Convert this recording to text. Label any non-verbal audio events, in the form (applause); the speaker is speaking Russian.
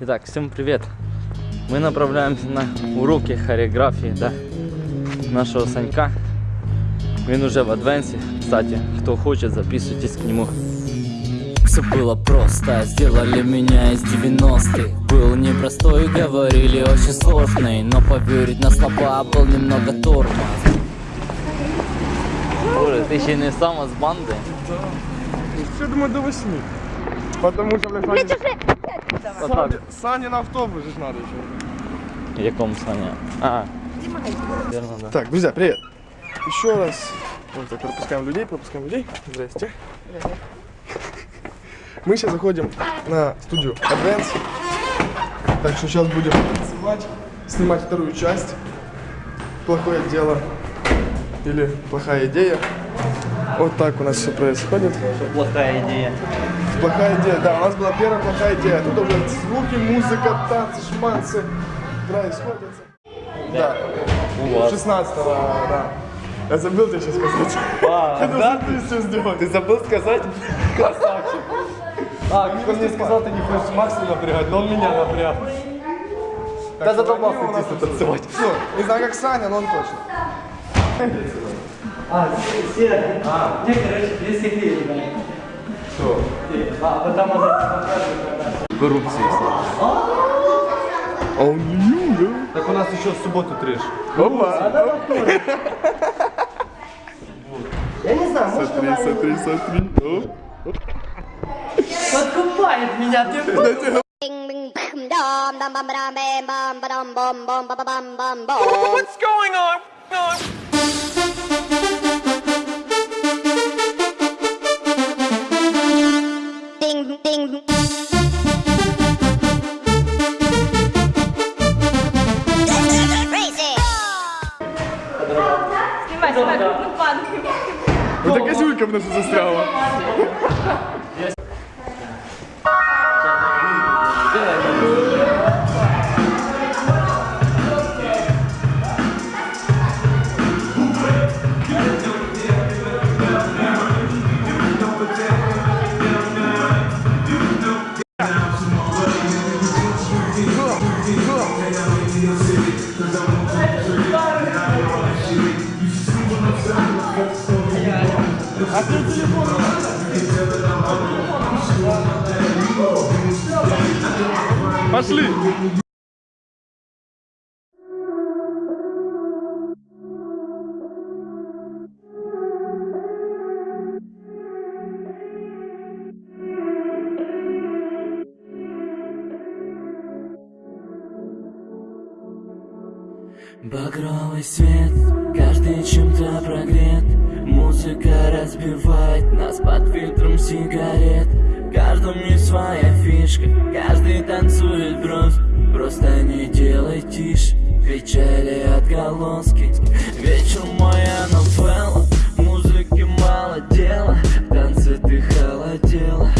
Итак, всем привет! Мы направляемся на уроки хореографии, да, нашего Санька. Он уже в адвенсе. Кстати, кто хочет, записывайтесь к нему. Все было просто, сделали меня из 90-х Был непростой, говорили очень сложный Но поверить на слова был немного тормоз Боже, ты еще не сам с банды? Все, думаю, до 8. Потому что, блядь, Саня. Саня, Саня на автобус же надо еще. В якому Саня? А, верно, да. Так, друзья, привет. Еще раз. Вот так, пропускаем людей, пропускаем людей. Здрасте. Мы сейчас заходим на студию Advance. Так что сейчас будем танцевать, снимать вторую часть. Плохое дело или плохая идея. Вот так у нас все происходит. Плохая идея. Плохая идея, да, у нас была первая плохая идея. Тут уже звуки, музыка, танцы, шманцы происходят. Да, У вас. 16 да. Я забыл тебе сейчас сказать. А, (laughs) Я должен ты все сделать. Ты забыл сказать? Красавчик. (laughs) А, он мне сказал, ты не хочешь Макса напрягать, но он меня напряг. Да задолбался танцевать. Ну, не знаю, как Саня, но он точно. (laughs) А, все, а, мне, короче, две секреты дали. Что? А, потом он показывает, Коррупции. А он не да? Так у нас еще в субботу трешь. Опа. Я не знаю, может Смотри, она смотри, смотри. Подкупает меня, ты Bing, bing, bam, Снимай, ну. Ну так Азюлька в нас застряла. Пошли. Багровый свет, каждый чем-то прогрет. Музыка разбивает нас под фильтром сигарет. Каждому есть своя фишка, каждый танцует брось Просто не делай тише, печали отголоски. Вечер моя новелла, музыки мало дела В танце ты холодела.